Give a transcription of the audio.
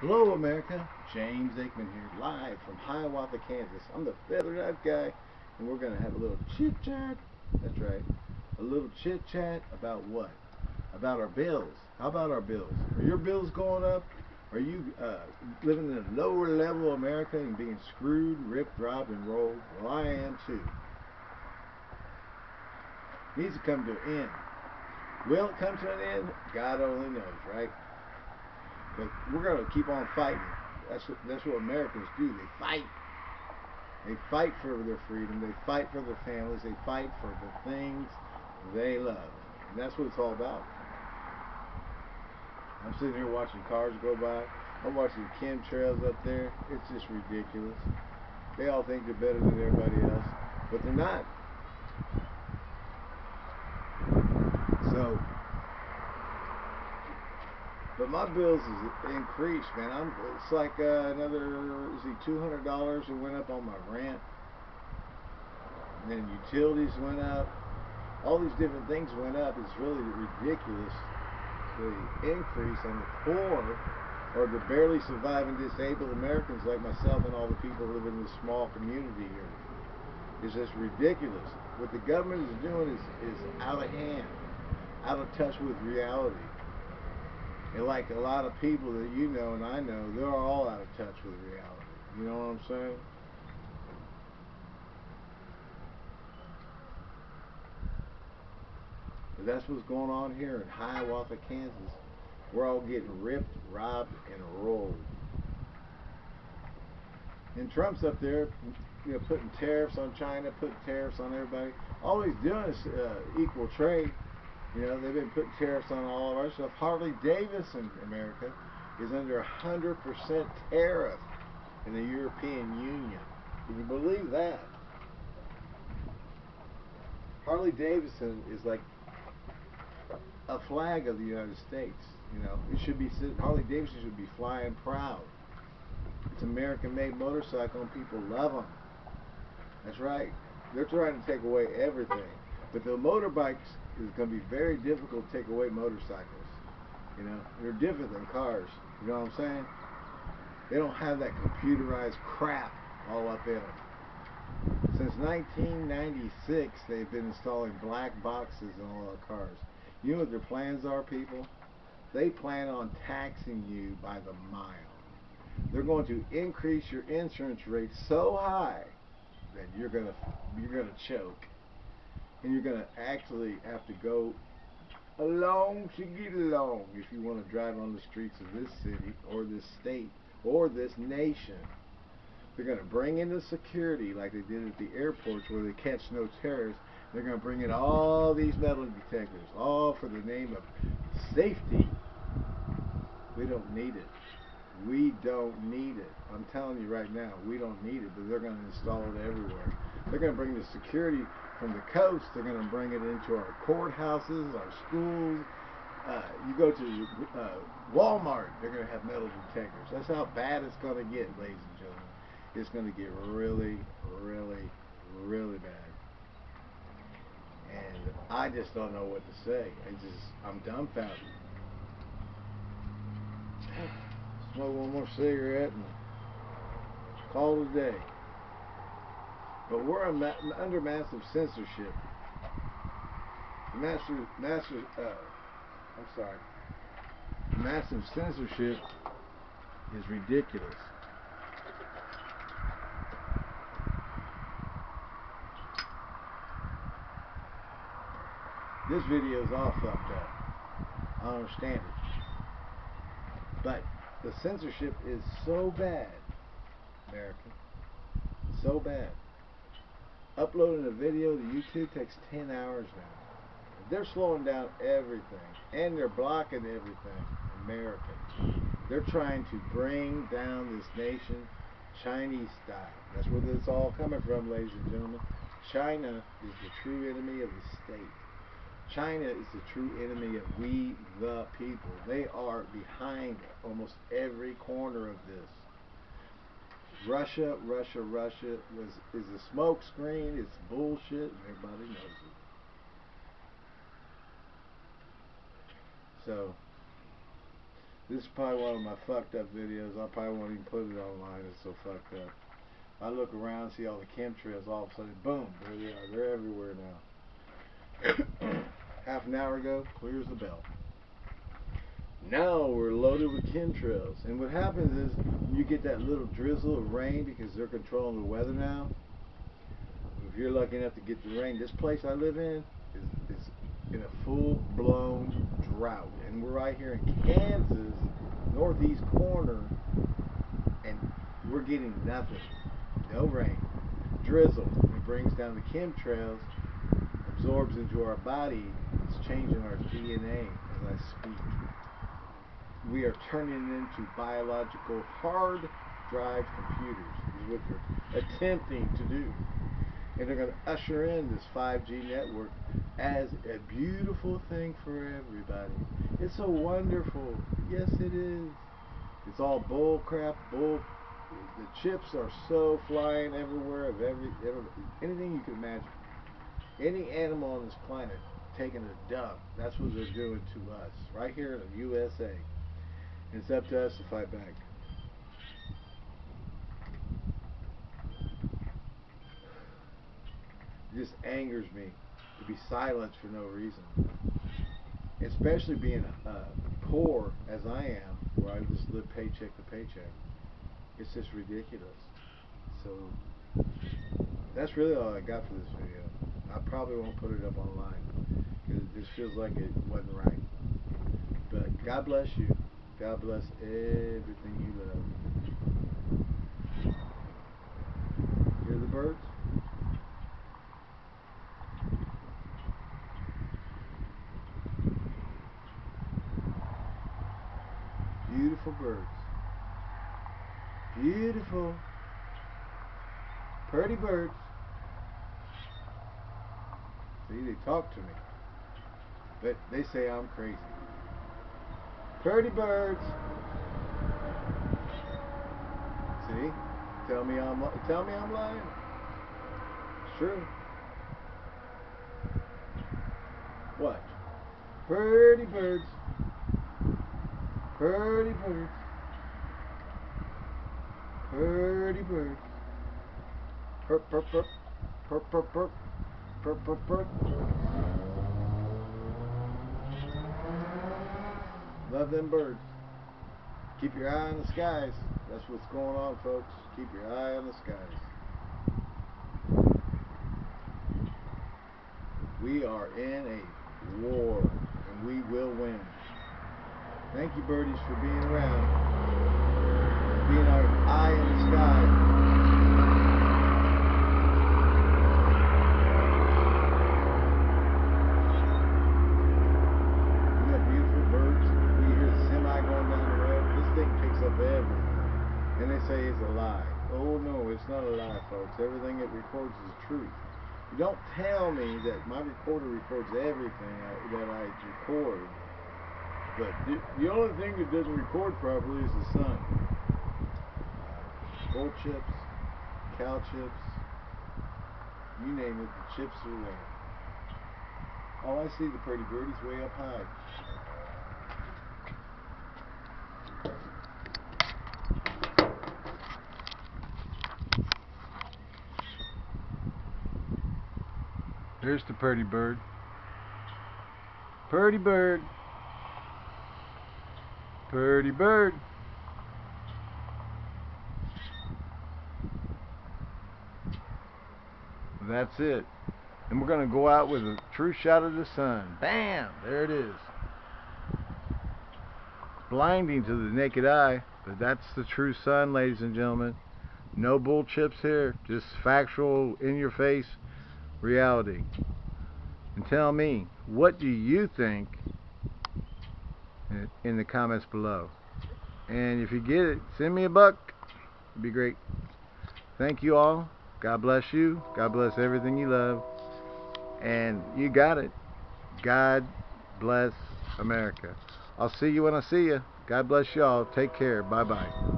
Hello, America. James Aikman here, live from Hiawatha, Kansas. I'm the Feather Knife Guy, and we're going to have a little chit chat. That's right. A little chit chat about what? About our bills. How about our bills? Are your bills going up? Are you uh, living in a lower level America and being screwed, ripped, robbed, and rolled? Well, I am too. Needs to come to an end. Will it come to an end? God only knows, right? But we're going to keep on fighting. That's what, that's what Americans do. They fight. They fight for their freedom. They fight for their families. They fight for the things they love. And that's what it's all about. I'm sitting here watching cars go by. I'm watching chemtrails up there. It's just ridiculous. They all think they're better than everybody else, but they're not. So, but my bills is increased, man. I'm it's like uh, another is he two hundred dollars that went up on my rent, and then utilities went up. All these different things went up. It's really ridiculous the increase on the poor or the barely surviving disabled Americans like myself and all the people live in this small community here. It's just ridiculous. What the government is doing is, is out of hand, out of touch with reality. And like a lot of people that you know and I know, they're all out of touch with reality. You know what I'm saying? But that's what's going on here in Hiawatha, Kansas. We're all getting ripped, robbed, and rolled. And Trump's up there, you know, putting tariffs on China, putting tariffs on everybody. All he's doing is uh, equal trade. You know, they've been putting tariffs on all of our stuff. Harley Davidson, America, is under 100% tariff in the European Union. Can you believe that? Harley Davidson is like a flag of the United States. You know, it should be Harley Davidson should be flying proud. It's American-made motorcycle, and people love them. That's right. They're trying to take away everything, but the motorbikes is going to be very difficult to take away motorcycles. You know, they're different than cars. You know what I'm saying? They don't have that computerized crap all up in them. Since 1996, they've been installing black boxes in all our cars. You know what their plans are, people? They plan on taxing you by the mile. They're going to increase your insurance rate so high that you're gonna you're gonna choke, and you're gonna actually have to go along to get along if you want to drive on the streets of this city or this state or this nation. They're going to bring in the security like they did at the airports where they catch no terrorists they're going to bring in all these metal detectors, all for the name of safety. We don't need it. We don't need it. I'm telling you right now, we don't need it, but they're going to install it everywhere. They're going to bring the security from the coast. They're going to bring it into our courthouses, our schools. Uh, you go to uh, Walmart, they're going to have metal detectors. That's how bad it's going to get, ladies and gentlemen. It's going to get really, really, really bad. And I just don't know what to say. I just, I'm dumbfounded. Smoke one more cigarette and call it a day. But we're ma under massive censorship. Master, master, uh, I'm sorry. Massive censorship is ridiculous. This video is all fucked up. I don't understand it. But the censorship is so bad, America. So bad. Uploading a video to YouTube takes 10 hours now. They're slowing down everything. And they're blocking everything. America. They're trying to bring down this nation Chinese style. That's where this all coming from, ladies and gentlemen. China is the true enemy of the state. China is the true enemy of we the people. They are behind almost every corner of this. Russia, Russia, Russia was is a smoke screen. It's bullshit, and everybody knows it. So This is probably one of my fucked up videos. I probably won't even put it online. It's so fucked up. I look around, see all the chemtrails. All of a sudden, boom, there they are. They're everywhere now. Half an hour ago, clears the belt. Now we're loaded with chemtrails. And what happens is you get that little drizzle of rain because they're controlling the weather now. If you're lucky enough to get the rain, this place I live in is, is in a full-blown drought. And we're right here in Kansas, northeast corner, and we're getting nothing. No rain. Drizzle. It brings down the chemtrails, absorbs into our body. It's changing our DNA as I speak. We are turning into biological hard drive computers is what they're attempting to do. And they're going to usher in this 5G network as a beautiful thing for everybody. It's so wonderful. Yes, it is. It's all bull crap, bull. The chips are so flying everywhere of every, anything you can imagine. Any animal on this planet taking a dump. That's what they're doing to us right here in the USA. It's up to us to fight back. It just angers me to be silenced for no reason. Especially being uh, poor as I am, where I just live paycheck to paycheck. It's just ridiculous. So that's really all I got for this video. I probably won't put it up online because it just feels like it wasn't right. But God bless you. God bless everything you love. Hear the birds? Beautiful birds. Beautiful. Pretty birds. See, they talk to me. But they say I'm crazy. Pretty birds. See? Tell me I'm tell me I'm lying. It's true. What? Pretty birds. Pretty birds. Pretty birds. Perp, perp, perp. Perp, perp, perp. Perp, perp, perp. Them birds. Keep your eye on the skies. That's what's going on, folks. Keep your eye on the skies. We are in a war, and we will win. Thank you, birdies, for being around, being our eye in the sky. Isn't that beautiful, birds? We hear the semi going down the road. This thing and they say it's a lie. Oh no, it's not a lie, folks. Everything it records is truth. You don't tell me that my recorder records everything I, that I record but the, the only thing that doesn't record properly is the sun. Uh, Gold chips, cow chips, you name it, the chips are there. All I see the pretty birdies way up high. There's the pretty bird. Pretty bird. Pretty bird. That's it. And we're going to go out with a true shot of the sun. Bam! There it is. Blinding to the naked eye, but that's the true sun, ladies and gentlemen. No bull chips here, just factual, in your face reality. And tell me, what do you think in the comments below. And if you get it, send me a buck. It'd be great. Thank you all. God bless you. God bless everything you love. And you got it. God bless America. I'll see you when I see you. God bless y'all. Take care. Bye-bye.